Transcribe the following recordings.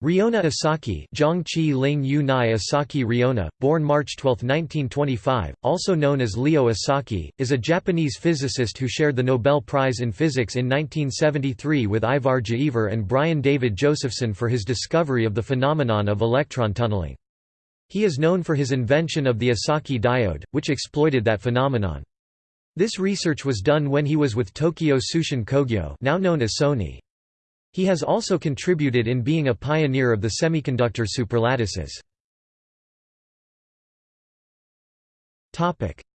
Reona Esaki Zhongqi Ling Yu Nai Esaki Reona, born March 12, 1925, also known as Leo Esaki, is a Japanese physicist who shared the Nobel Prize in Physics in 1973 with Ivar Giaever and Brian David Josephson for his discovery of the phenomenon of electron tunneling. He is known for his invention of the Esaki diode, which exploited that phenomenon. This research was done when he was with Tokyo Tsushin Kogyo now known as Sony. He has also contributed in being a pioneer of the semiconductor superlattices.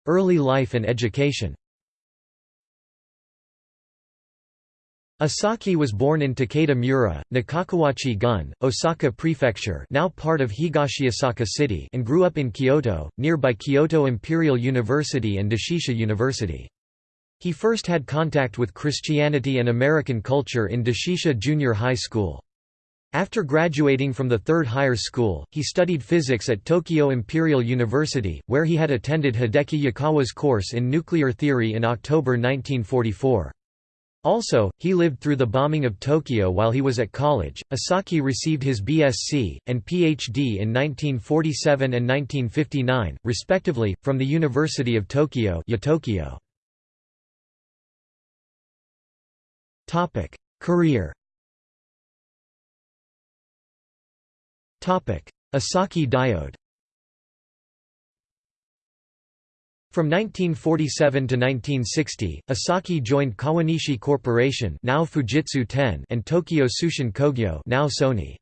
Early life and education Esaki was born in Takeda Mura, Nakakawachi-gun, Osaka Prefecture now part of Higashiosaka City and grew up in Kyoto, nearby Kyoto Imperial University and Doshisha University. He first had contact with Christianity and American culture in Doshisha Junior High School. After graduating from the third higher school, he studied physics at Tokyo Imperial University, where he had attended Hideki Yukawa's course in nuclear theory in October 1944. Also, he lived through the bombing of Tokyo while he was at college. Esaki received his BSc and PhD in 1947 and 1959, respectively, from the University of Tokyo. UTokyo. Topic: Career. Topic: Esaki diode. From 1947 to 1960, Esaki joined Kawanishi Corporation now Fujitsu Ten and Tokyo Tsushin Kogyo now Sony.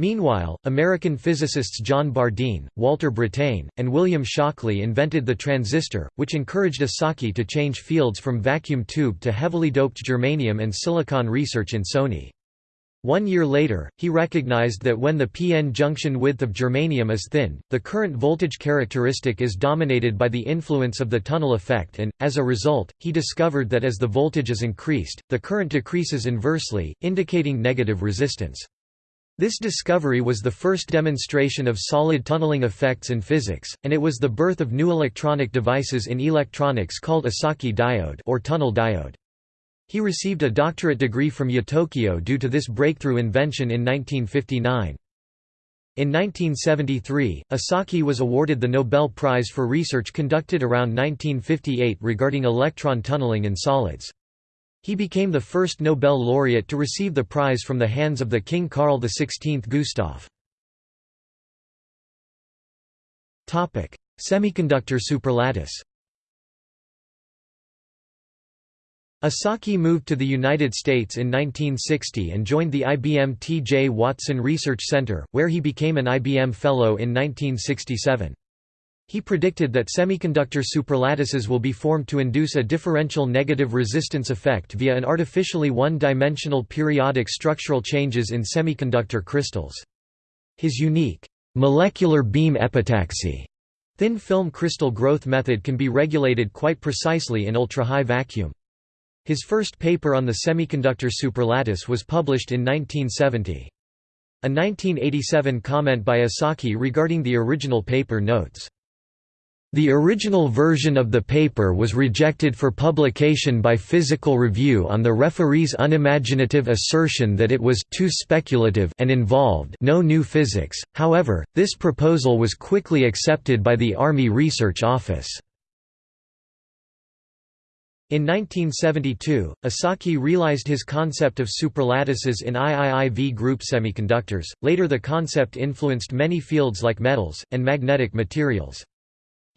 Meanwhile, American physicists John Bardeen, Walter Brattain, and William Shockley invented the transistor, which encouraged Esaki to change fields from vacuum tube to heavily doped germanium and silicon research in Sony. One year later, he recognized that when the p-n junction width of germanium is thin, the current voltage characteristic is dominated by the influence of the tunnel effect and, as a result, he discovered that as the voltage is increased, the current decreases inversely, indicating negative resistance. This discovery was the first demonstration of solid tunneling effects in physics, and it was the birth of new electronic devices in electronics called Esaki diode or tunnel diode. He received a doctorate degree from UTokyo due to this breakthrough invention in 1959. In 1973, Esaki was awarded the Nobel Prize for research conducted around 1958 regarding electron tunneling in solids. He became the first Nobel laureate to receive the prize from the hands of the King Carl XVI Gustaf. Semiconductor superlattice Esaki moved to the United States in 1960 and joined the IBM T.J. Watson Research Center, where he became an IBM Fellow in 1967. He predicted that semiconductor superlattices will be formed to induce a differential negative resistance effect via an artificially one-dimensional periodic structural changes in semiconductor crystals. His unique molecular beam epitaxy thin film crystal growth method can be regulated quite precisely in ultra-high vacuum. His first paper on the semiconductor superlattice was published in 1970. A 1987 comment by Esaki regarding the original paper notes, the original version of the paper was rejected for publication by Physical Review on the referee's unimaginative assertion that it was too speculative and involved no new physics, however, this proposal was quickly accepted by the Army Research Office. In 1972, Esaki realized his concept of superlattices in IIIV group semiconductors, later the concept influenced many fields like metals, and magnetic materials.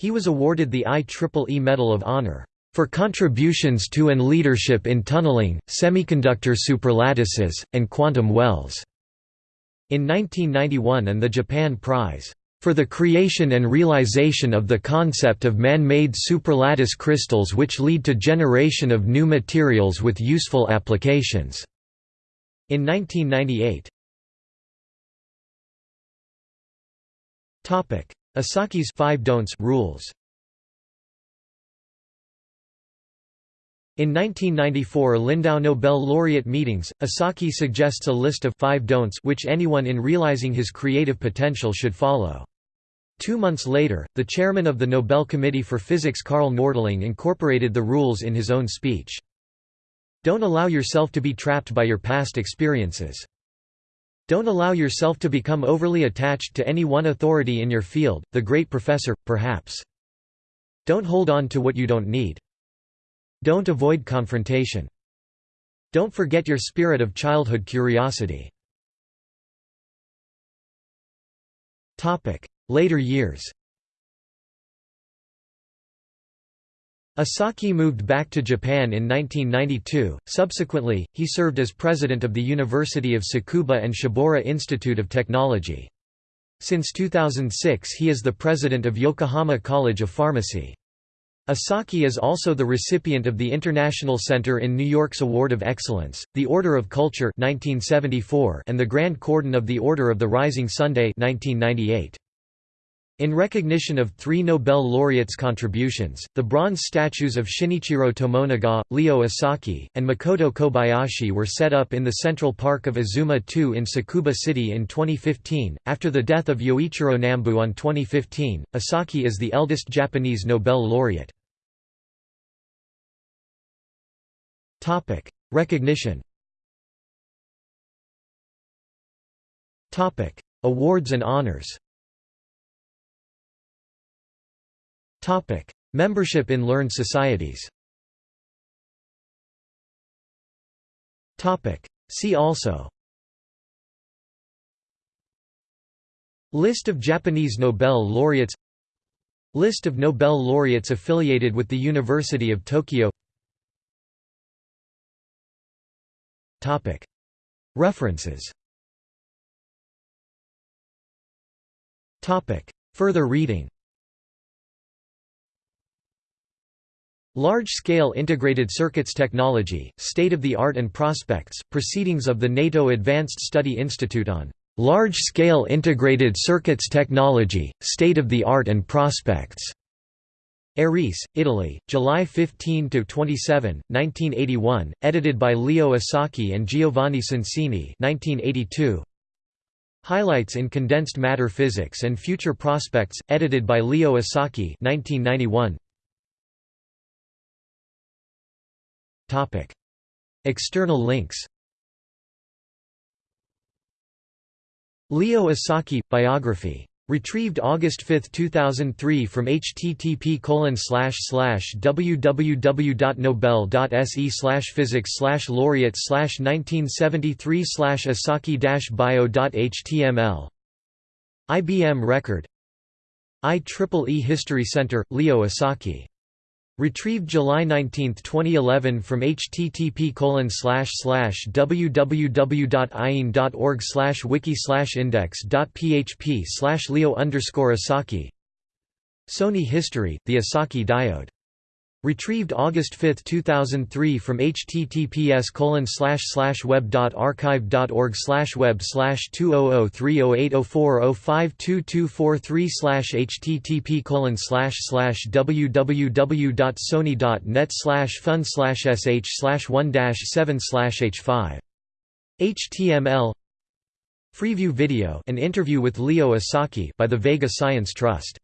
He was awarded the IEEE Medal of Honor for contributions to and leadership in tunneling, semiconductor superlattices, and quantum wells", in 1991 and the Japan Prize, "...for the creation and realization of the concept of man-made superlattice crystals which lead to generation of new materials with useful applications", in 1998. Esaki's five don'ts rules. In 1994 Lindau Nobel laureate meetings, Esaki suggests a list of five don'ts which anyone in realizing his creative potential should follow. Two months later, the chairman of the Nobel Committee for Physics Karl Nordling incorporated the rules in his own speech. Don't allow yourself to be trapped by your past experiences. Don't allow yourself to become overly attached to any one authority in your field, the great professor, perhaps. Don't hold on to what you don't need. Don't avoid confrontation. Don't forget your spirit of childhood curiosity. Later years Esaki moved back to Japan in 1992. Subsequently, he served as president of the University of Tsukuba and Shibaura Institute of Technology. Since 2006 he is the president of Yokohama College of Pharmacy. Esaki is also the recipient of the International Center in New York's Award of Excellence, the Order of Culture 1974 and the Grand Cordon of the Order of the Rising Sunday 1998. In recognition of three Nobel laureates' contributions, the bronze statues of Shinichiro Tomonaga, Leo Esaki, and Makoto Kobayashi were set up in the Central Park of Azuma 2 in Tsukuba City in 2015. After the death of Yoichiro Nambu on 2015, Esaki is the eldest Japanese Nobel laureate. Topic: Recognition. Topic: Awards and honors. Topic: Membership in learned societies. Topic: See also. List of Japanese Nobel laureates List of Nobel laureates affiliated with the University of Tokyo Topic. References Topic. Further reading Large-scale integrated circuits technology, state-of-the-art and prospects, proceedings of the NATO Advanced Study Institute on large-scale integrated circuits technology, state-of-the-art and prospects. Arese, Italy, July 15–27, 1981, edited by Leo Esaki and Giovanni Soncini 1982. Highlights in Condensed Matter Physics and Future Prospects, edited by Leo Esaki, 1991. External links. Leo Esaki – Biography. Retrieved August 5, 2003 from http www.nobel.se physics laureate 1973 asaki-bio.html IBM Record. IEEE History Center, Leo Esaki Retrieved July 19, 2011 from http www.ieen.org wiki index.php leo Sony History, the Esaki diode Retrieved August 5, 2003 from https web.archive.org web 200308040522243 http www.sony.net fun sh 1 7 h5 HTML Freeview video an interview with Leo Esaki by the Vega Science Trust